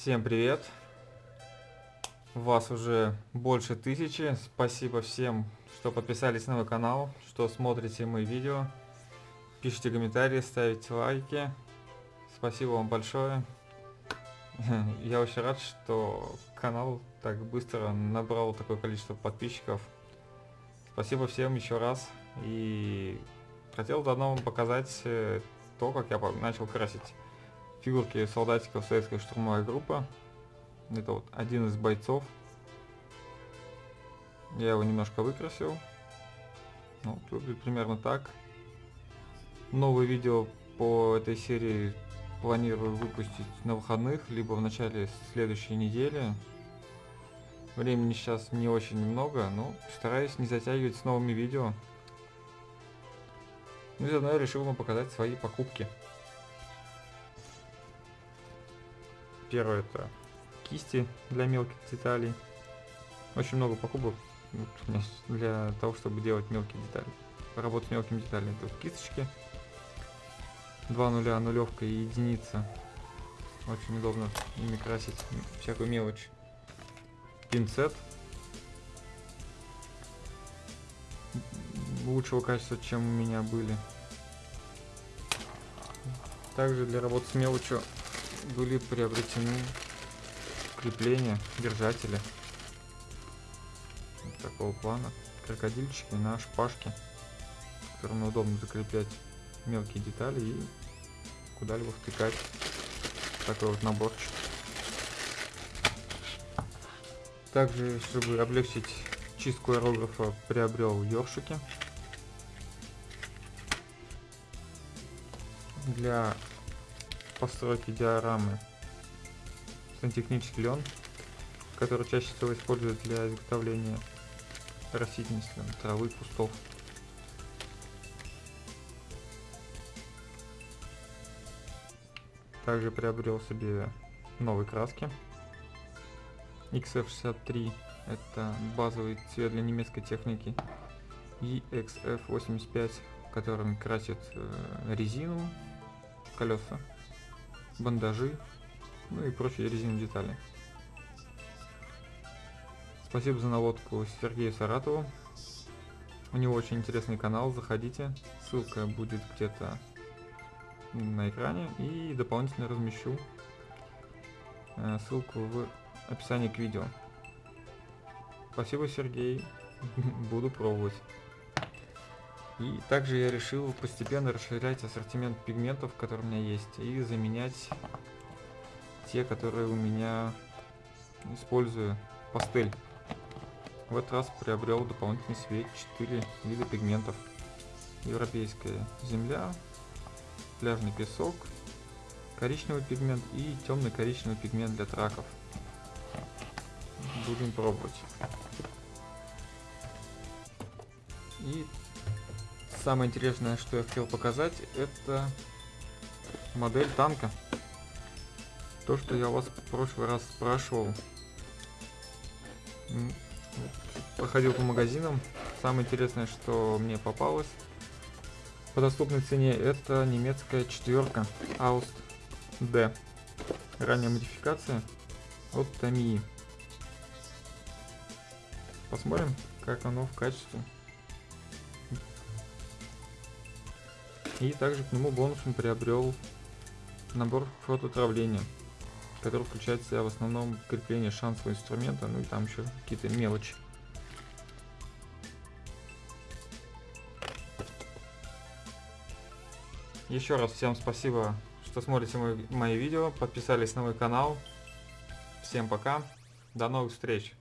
Всем привет! Вас уже больше тысячи. Спасибо всем, что подписались на мой канал, что смотрите мои видео. Пишите комментарии, ставите лайки. Спасибо вам большое. Я очень рад, что канал так быстро набрал такое количество подписчиков. Спасибо всем еще раз. И хотел заодно вам показать э, то, как я начал красить фигурки солдатиков советской штурмовой группы. Это вот один из бойцов. Я его немножко выкрасил. Ну, выглядит примерно так. Новое видео по этой серии планирую выпустить на выходных, либо в начале следующей недели. Времени сейчас не очень много, но стараюсь не затягивать с новыми видео. Ну и заодно я решил вам показать свои покупки. Первое это кисти для мелких деталей. Очень много покупок для того, чтобы делать мелкие детали. Работать с мелкими деталями. Тут кисточки. Два нуля, нулевка и единица. Очень удобно ими красить всякую мелочь. Пинцет. Лучшего качества, чем у меня были. Также для работы с мелочью были приобретены крепления, держатели вот такого плана, крокодильчики на шпажке, которыми удобно закреплять мелкие детали и куда-либо втыкать такой вот наборчик. Также, чтобы облегчить чистку аэрографа, приобрел ёршики. Для постройки диорамы сантехнический лен, который чаще всего используют для изготовления растительности, травы, кустов. Также приобрел себе новые краски. XF63 это базовый цвет для немецкой техники. И XF85, которым красит э, резину, колеса бандажи, ну и прочие резиновые детали. Спасибо за наводку Сергею Саратову. У него очень интересный канал, заходите. Ссылка будет где-то на экране и дополнительно размещу э, ссылку в описании к видео. Спасибо, Сергей. Буду пробовать. И также я решил постепенно расширять ассортимент пигментов, которые у меня есть, и заменять те, которые у меня использую пастель. В этот раз приобрел дополнительный свет 4 вида пигментов. Европейская земля, пляжный песок, коричневый пигмент и темный коричневый пигмент для траков. Будем пробовать. И самое интересное, что я хотел показать, это модель танка. То, что я вас в прошлый раз спрашивал. Походил по магазинам. Самое интересное, что мне попалось по доступной цене, это немецкая четверка Аust D. Ранняя модификация от Tamiya. Посмотрим, как оно в качестве. И также к нему бонусом приобрел набор фототравления, который включает в себя в основном крепление шансового инструмента, ну и там еще какие-то мелочи. Еще раз всем спасибо, что смотрите мои, мои видео, подписались на мой канал. Всем пока, до новых встреч!